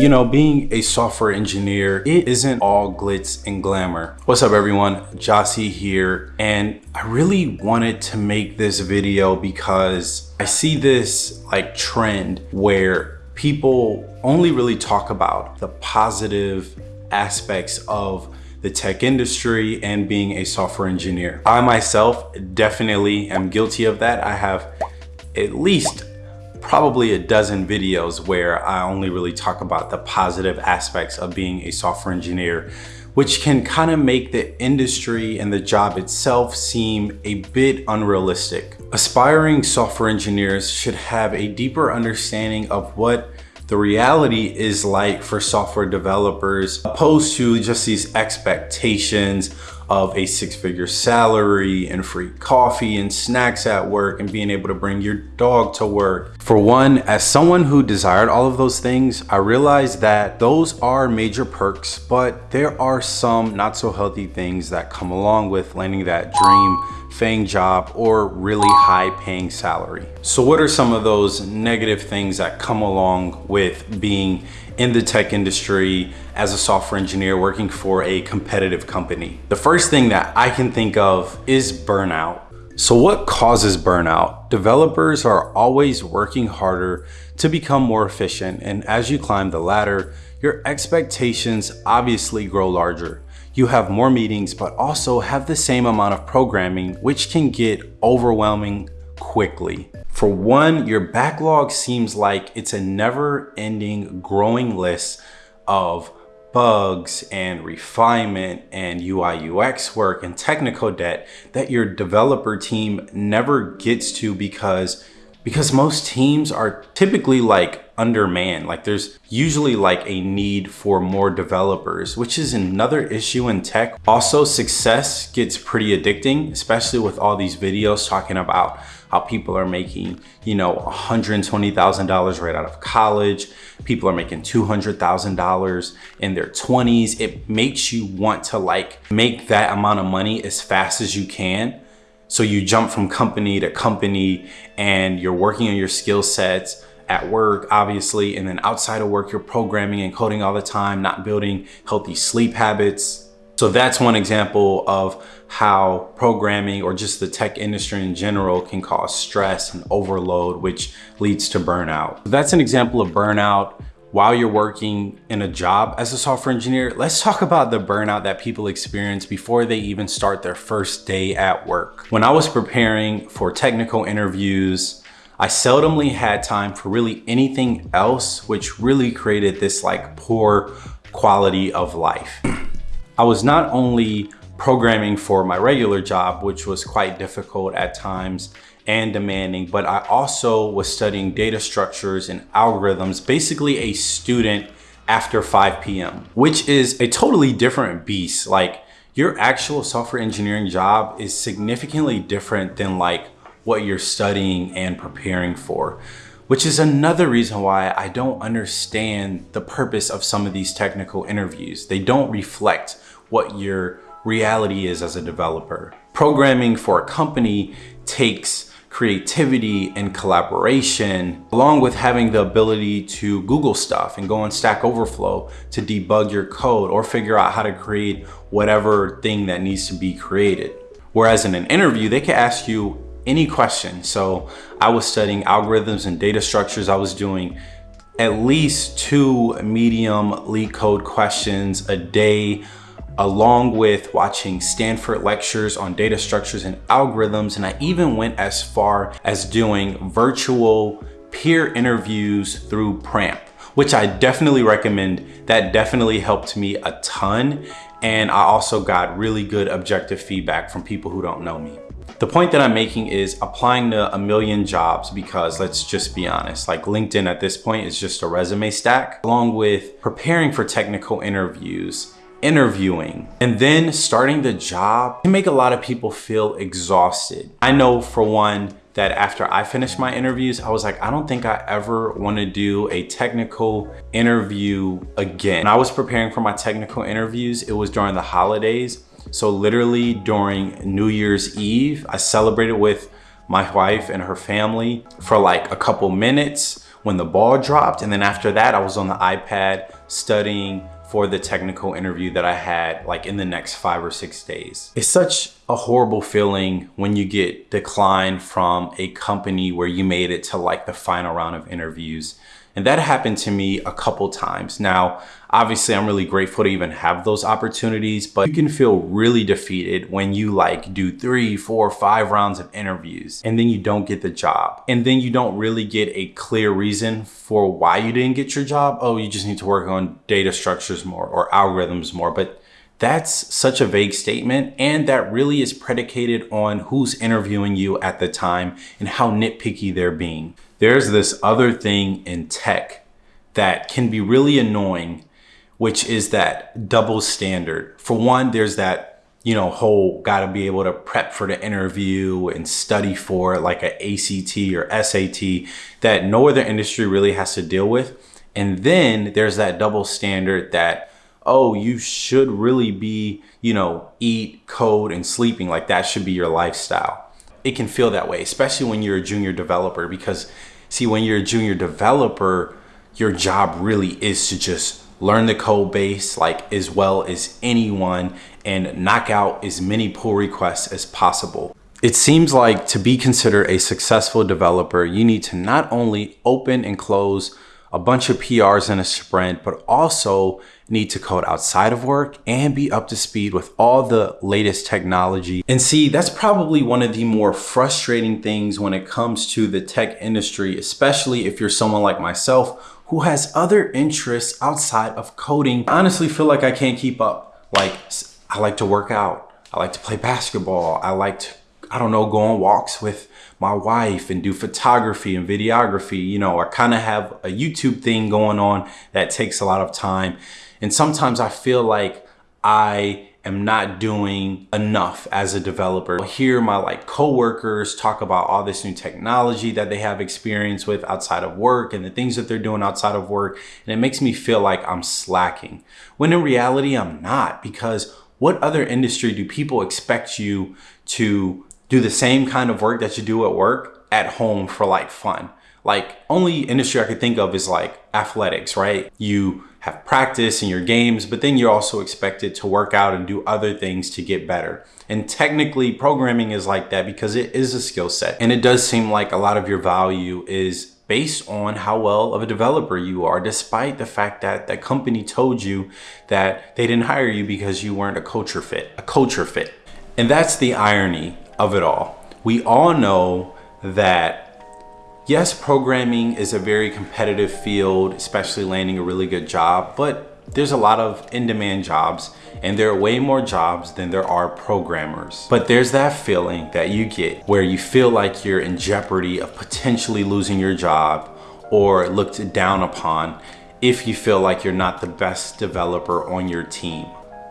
You know, being a software engineer, it isn't all glitz and glamour. What's up everyone? Jossie here. And I really wanted to make this video because I see this like trend where people only really talk about the positive aspects of the tech industry and being a software engineer. I myself definitely am guilty of that. I have at least probably a dozen videos where I only really talk about the positive aspects of being a software engineer, which can kind of make the industry and the job itself seem a bit unrealistic. Aspiring software engineers should have a deeper understanding of what the reality is like for software developers opposed to just these expectations of a six-figure salary and free coffee and snacks at work and being able to bring your dog to work. For one, as someone who desired all of those things, I realized that those are major perks, but there are some not so healthy things that come along with landing that dream FANG job or really high paying salary. So what are some of those negative things that come along with being in the tech industry as a software engineer working for a competitive company. The first thing that I can think of is burnout. So what causes burnout? Developers are always working harder to become more efficient. And as you climb the ladder, your expectations obviously grow larger. You have more meetings, but also have the same amount of programming, which can get overwhelming quickly. For one, your backlog seems like it's a never ending growing list of bugs and refinement and UI UX work and technical debt that your developer team never gets to because because most teams are typically like undermanned. Like there's usually like a need for more developers, which is another issue in tech. Also, success gets pretty addicting, especially with all these videos talking about how people are making, you know, $120,000 right out of college. People are making $200,000 in their 20s. It makes you want to like make that amount of money as fast as you can so you jump from company to company and you're working on your skill sets at work, obviously, and then outside of work, you're programming and coding all the time, not building healthy sleep habits. So that's one example of how programming or just the tech industry in general can cause stress and overload, which leads to burnout. That's an example of burnout while you're working in a job as a software engineer, let's talk about the burnout that people experience before they even start their first day at work. When I was preparing for technical interviews, I seldomly had time for really anything else, which really created this like poor quality of life. I was not only programming for my regular job, which was quite difficult at times, and demanding, but I also was studying data structures and algorithms, basically a student after 5 p.m., which is a totally different beast. Like your actual software engineering job is significantly different than like what you're studying and preparing for, which is another reason why I don't understand the purpose of some of these technical interviews. They don't reflect what your reality is as a developer. Programming for a company takes creativity and collaboration, along with having the ability to Google stuff and go on Stack Overflow to debug your code or figure out how to create whatever thing that needs to be created. Whereas in an interview, they can ask you any question. So I was studying algorithms and data structures. I was doing at least two medium LeetCode questions a day along with watching Stanford lectures on data structures and algorithms. And I even went as far as doing virtual peer interviews through Pramp, which I definitely recommend. That definitely helped me a ton. And I also got really good objective feedback from people who don't know me. The point that I'm making is applying to a million jobs because let's just be honest, like LinkedIn at this point is just a resume stack along with preparing for technical interviews interviewing and then starting the job can make a lot of people feel exhausted. I know for one that after I finished my interviews, I was like, I don't think I ever want to do a technical interview again. When I was preparing for my technical interviews, it was during the holidays. So literally during New Year's Eve, I celebrated with my wife and her family for like a couple minutes when the ball dropped. And then after that, I was on the iPad studying for the technical interview that I had like in the next five or six days. It's such a horrible feeling when you get declined from a company where you made it to like the final round of interviews. And that happened to me a couple times. Now, obviously I'm really grateful to even have those opportunities, but you can feel really defeated when you like do three, four, five rounds of interviews and then you don't get the job. And then you don't really get a clear reason for why you didn't get your job. Oh, you just need to work on data structures more or algorithms more. But that's such a vague statement and that really is predicated on who's interviewing you at the time and how nitpicky they're being. There's this other thing in tech that can be really annoying, which is that double standard. For one, there's that, you know, whole got to be able to prep for the interview and study for like an ACT or SAT that no other industry really has to deal with. And then there's that double standard that oh, you should really be, you know, eat, code, and sleeping. Like that should be your lifestyle. It can feel that way, especially when you're a junior developer, because see, when you're a junior developer, your job really is to just learn the code base like as well as anyone and knock out as many pull requests as possible. It seems like to be considered a successful developer, you need to not only open and close a bunch of PRs in a sprint, but also need to code outside of work and be up to speed with all the latest technology. And see, that's probably one of the more frustrating things when it comes to the tech industry, especially if you're someone like myself who has other interests outside of coding. I honestly feel like I can't keep up. Like, I like to work out. I like to play basketball. I like to, I don't know, go on walks with my wife and do photography and videography. You know, I kind of have a YouTube thing going on that takes a lot of time. And sometimes I feel like I am not doing enough as a developer. I hear my like coworkers talk about all this new technology that they have experience with outside of work and the things that they're doing outside of work. And it makes me feel like I'm slacking. When in reality, I'm not because what other industry do people expect you to do the same kind of work that you do at work at home for like fun. Like only industry I could think of is like athletics, right? You have practice in your games, but then you're also expected to work out and do other things to get better. And technically programming is like that because it is a skill set. And it does seem like a lot of your value is based on how well of a developer you are, despite the fact that that company told you that they didn't hire you because you weren't a culture fit, a culture fit. And that's the irony of it all. We all know that yes, programming is a very competitive field, especially landing a really good job, but there's a lot of in-demand jobs and there are way more jobs than there are programmers. But there's that feeling that you get where you feel like you're in jeopardy of potentially losing your job or looked down upon if you feel like you're not the best developer on your team.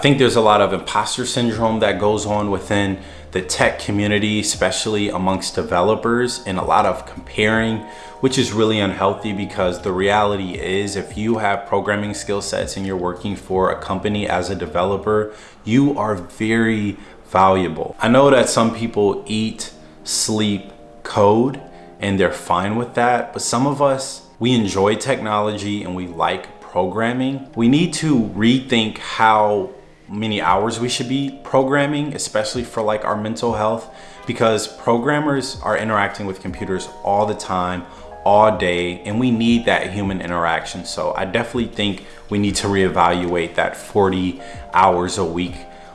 I think there's a lot of imposter syndrome that goes on within the tech community, especially amongst developers and a lot of comparing, which is really unhealthy because the reality is if you have programming skill sets and you're working for a company as a developer, you are very valuable. I know that some people eat, sleep, code, and they're fine with that. But some of us, we enjoy technology and we like programming. We need to rethink how many hours we should be programming, especially for like our mental health, because programmers are interacting with computers all the time, all day, and we need that human interaction. So I definitely think we need to reevaluate that 40 hours a week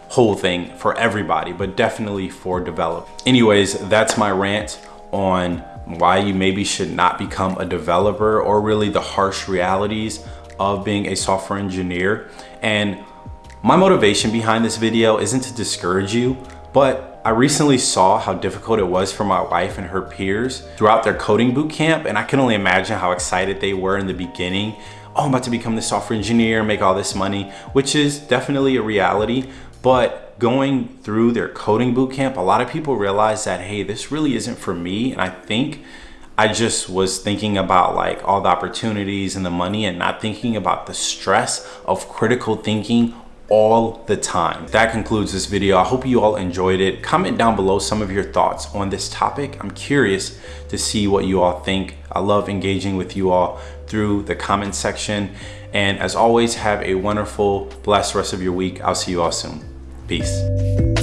whole thing for everybody, but definitely for developers. Anyways, that's my rant on why you maybe should not become a developer or really the harsh realities of being a software engineer. And my motivation behind this video isn't to discourage you, but I recently saw how difficult it was for my wife and her peers throughout their coding boot camp, and I can only imagine how excited they were in the beginning. Oh, I'm about to become the software engineer, make all this money, which is definitely a reality, but going through their coding boot camp, a lot of people realize that, hey, this really isn't for me, and I think I just was thinking about like all the opportunities and the money and not thinking about the stress of critical thinking all the time. That concludes this video. I hope you all enjoyed it. Comment down below some of your thoughts on this topic. I'm curious to see what you all think. I love engaging with you all through the comment section. And as always, have a wonderful, blessed rest of your week. I'll see you all soon. Peace.